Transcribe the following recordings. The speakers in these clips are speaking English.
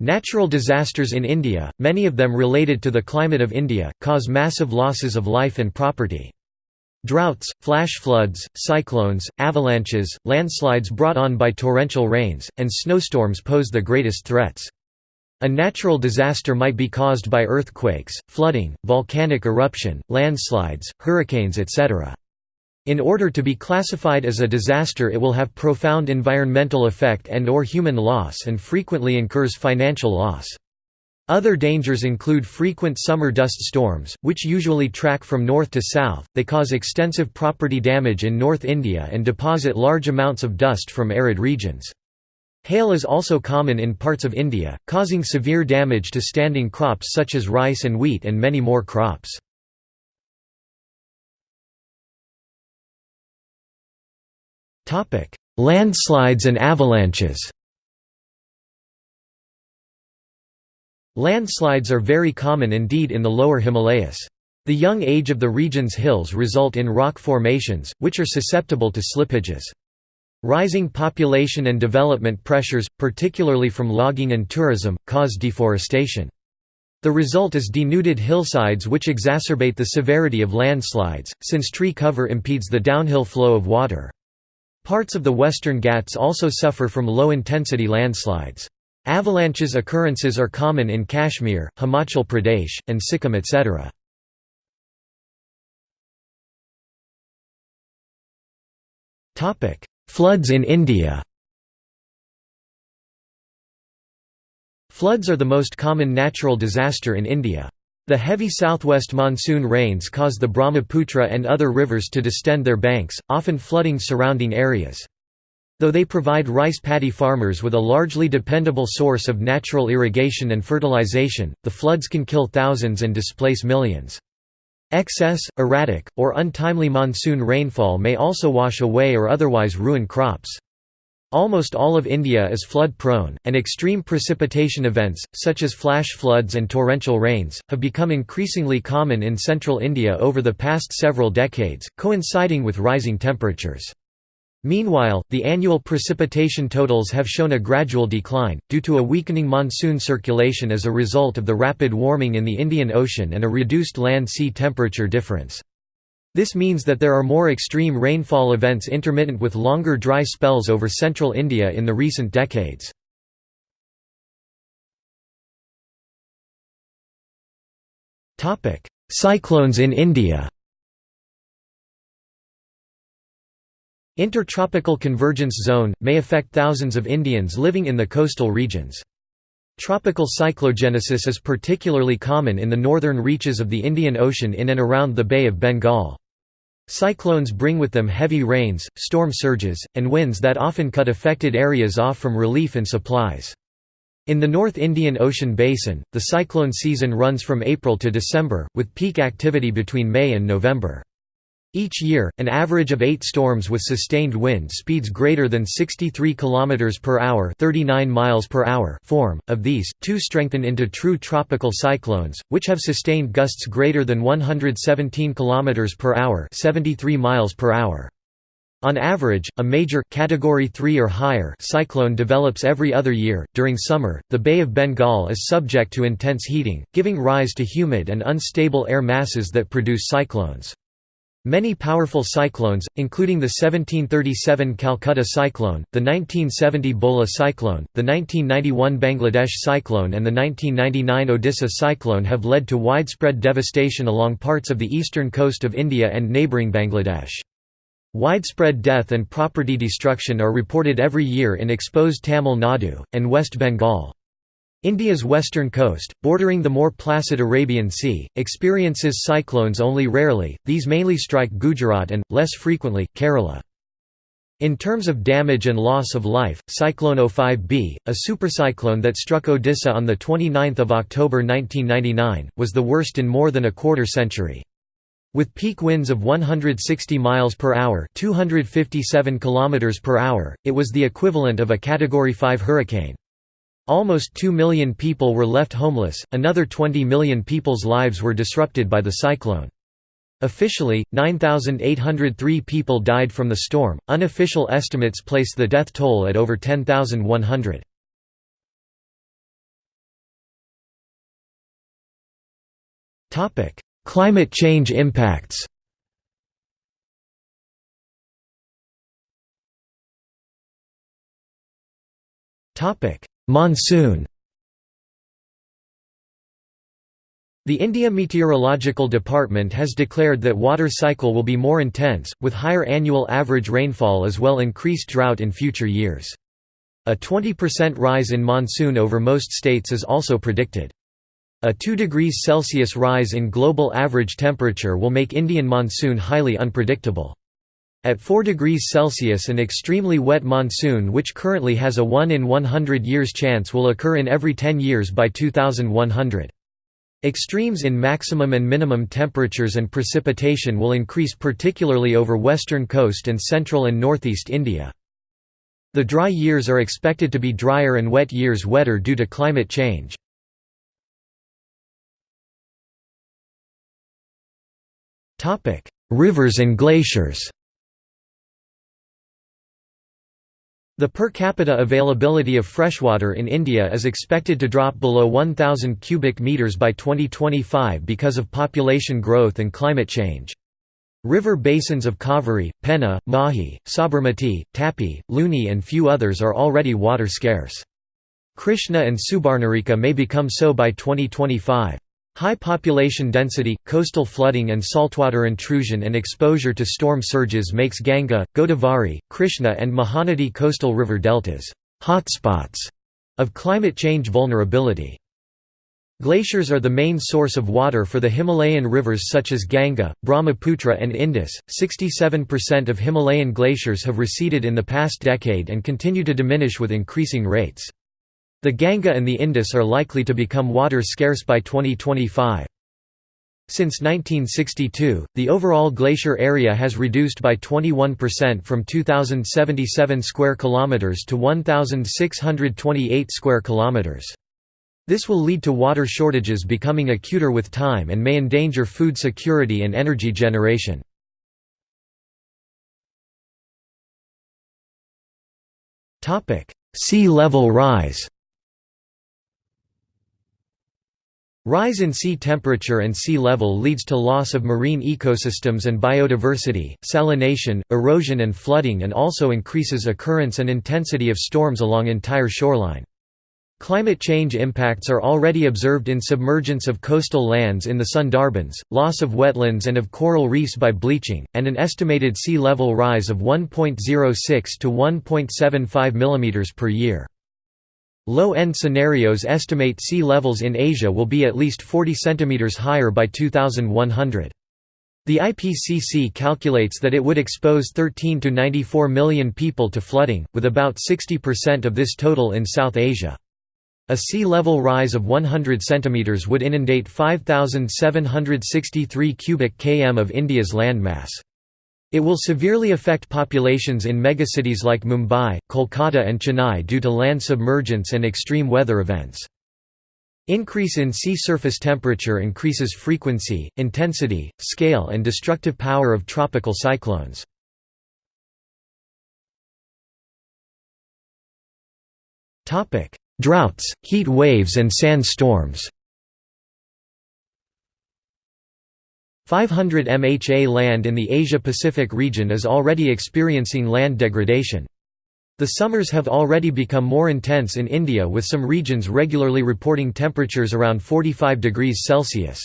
Natural disasters in India, many of them related to the climate of India, cause massive losses of life and property. Droughts, flash floods, cyclones, avalanches, landslides brought on by torrential rains, and snowstorms pose the greatest threats. A natural disaster might be caused by earthquakes, flooding, volcanic eruption, landslides, hurricanes etc. In order to be classified as a disaster it will have profound environmental effect and or human loss and frequently incurs financial loss. Other dangers include frequent summer dust storms, which usually track from north to south, they cause extensive property damage in North India and deposit large amounts of dust from arid regions. Hail is also common in parts of India, causing severe damage to standing crops such as rice and wheat and many more crops. Landslides and avalanches Landslides are very common indeed in the lower Himalayas. The young age of the region's hills result in rock formations, which are susceptible to slippages. Rising population and development pressures, particularly from logging and tourism, cause deforestation. The result is denuded hillsides which exacerbate the severity of landslides, since tree cover impedes the downhill flow of water. Parts of the Western Ghats also suffer from low-intensity landslides. Avalanches occurrences are common in Kashmir, Himachal Pradesh, and Sikkim etc. Floods in India Floods are the most common natural disaster in India. The heavy southwest monsoon rains cause the Brahmaputra and other rivers to distend their banks, often flooding surrounding areas. Though they provide rice paddy farmers with a largely dependable source of natural irrigation and fertilization, the floods can kill thousands and displace millions. Excess, erratic, or untimely monsoon rainfall may also wash away or otherwise ruin crops. Almost all of India is flood-prone, and extreme precipitation events, such as flash floods and torrential rains, have become increasingly common in central India over the past several decades, coinciding with rising temperatures. Meanwhile, the annual precipitation totals have shown a gradual decline, due to a weakening monsoon circulation as a result of the rapid warming in the Indian Ocean and a reduced land-sea temperature difference. This means that there are more extreme rainfall events intermittent with longer dry spells over central India in the recent decades. Cyclones in India Intertropical convergence zone, may affect thousands of Indians living in the coastal regions. Tropical cyclogenesis is particularly common in the northern reaches of the Indian Ocean in and around the Bay of Bengal. Cyclones bring with them heavy rains, storm surges, and winds that often cut affected areas off from relief and supplies. In the North Indian Ocean basin, the cyclone season runs from April to December, with peak activity between May and November. Each year, an average of 8 storms with sustained wind speeds greater than 63 km per hour, 39 miles per hour form. Of these, 2 strengthen into true tropical cyclones, which have sustained gusts greater than 117 km per hour, 73 miles per hour. On average, a major category 3 or higher cyclone develops every other year. During summer, the Bay of Bengal is subject to intense heating, giving rise to humid and unstable air masses that produce cyclones. Many powerful cyclones, including the 1737 Calcutta cyclone, the 1970 Bhola cyclone, the 1991 Bangladesh cyclone and the 1999 Odisha cyclone have led to widespread devastation along parts of the eastern coast of India and neighbouring Bangladesh. Widespread death and property destruction are reported every year in exposed Tamil Nadu, and West Bengal. India's western coast, bordering the more placid Arabian Sea, experiences cyclones only rarely, these mainly strike Gujarat and, less frequently, Kerala. In terms of damage and loss of life, Cyclone 05B, a supercyclone that struck Odisha on 29 October 1999, was the worst in more than a quarter century. With peak winds of 160 miles per hour, 257 kilometers per hour, it was the equivalent of a category 5 hurricane. Almost 2 million people were left homeless, another 20 million people's lives were disrupted by the cyclone. Officially, 9,803 people died from the storm, unofficial estimates place the death toll at over 10,100. Climate change impacts Topic: Monsoon The India Meteorological Department has declared that water cycle will be more intense, with higher annual average rainfall as well increased drought in future years. A 20% rise in monsoon over most states is also predicted. A 2 degrees Celsius rise in global average temperature will make Indian monsoon highly unpredictable. At 4 degrees Celsius an extremely wet monsoon which currently has a 1 in 100 years chance will occur in every 10 years by 2100. Extremes in maximum and minimum temperatures and precipitation will increase particularly over western coast and central and northeast India. The dry years are expected to be drier and wet years wetter due to climate change. Rivers and glaciers The per capita availability of freshwater in India is expected to drop below 1,000 cubic metres by 2025 because of population growth and climate change. River basins of Kaveri, Penna, Mahi, Sabarmati, Tapi, Luni and few others are already water scarce. Krishna and Subarnarekha may become so by 2025. High population density, coastal flooding and saltwater intrusion and exposure to storm surges makes Ganga, Godavari, Krishna and Mahanadi coastal river deltas hotspots of climate change vulnerability. Glaciers are the main source of water for the Himalayan rivers such as Ganga, Brahmaputra and Indus. 67% of Himalayan glaciers have receded in the past decade and continue to diminish with increasing rates. The Ganga and the Indus are likely to become water scarce by 2025. Since 1962, the overall glacier area has reduced by 21% from 2077 square kilometers to 1628 square kilometers. This will lead to water shortages becoming acuter with time and may endanger food security and energy generation. Sea level rise Rise in sea temperature and sea level leads to loss of marine ecosystems and biodiversity, salination, erosion and flooding and also increases occurrence and intensity of storms along entire shoreline. Climate change impacts are already observed in submergence of coastal lands in the Sundarbans, loss of wetlands and of coral reefs by bleaching, and an estimated sea level rise of 1.06 to 1.75 mm per year. Low-end scenarios estimate sea levels in Asia will be at least 40 cm higher by 2100. The IPCC calculates that it would expose 13 to 94 million people to flooding, with about 60% of this total in South Asia. A sea level rise of 100 cm would inundate 5,763 cubic km of India's landmass. It will severely affect populations in megacities like Mumbai, Kolkata and Chennai due to land submergence and extreme weather events. Increase in sea surface temperature increases frequency, intensity, scale and destructive power of tropical cyclones. Droughts, heat waves and sandstorms 500 MHA land in the Asia-Pacific region is already experiencing land degradation. The summers have already become more intense in India with some regions regularly reporting temperatures around 45 degrees Celsius.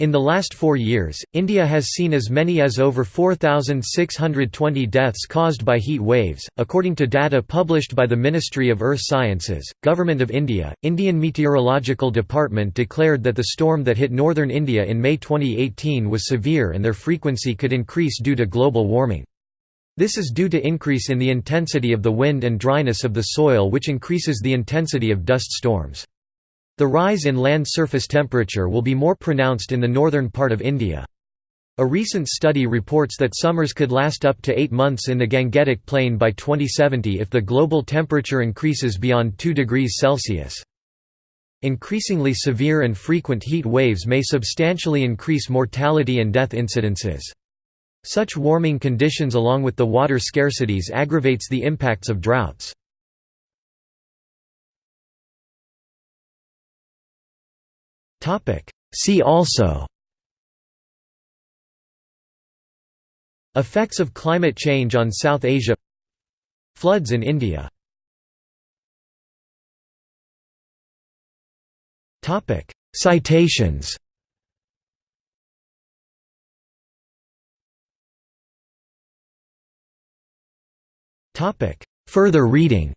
In the last four years, India has seen as many as over 4,620 deaths caused by heat waves, according to data published by the Ministry of Earth Sciences, Government of India. Indian Meteorological Department declared that the storm that hit northern India in May 2018 was severe and their frequency could increase due to global warming. This is due to increase in the intensity of the wind and dryness of the soil which increases the intensity of dust storms. The rise in land surface temperature will be more pronounced in the northern part of India. A recent study reports that summers could last up to eight months in the Gangetic Plain by 2070 if the global temperature increases beyond 2 degrees Celsius. Increasingly severe and frequent heat waves may substantially increase mortality and death incidences. Such warming conditions along with the water scarcities aggravates the impacts of droughts. See also. Effects of climate change on South Asia. Floods in India. Citations. Further reading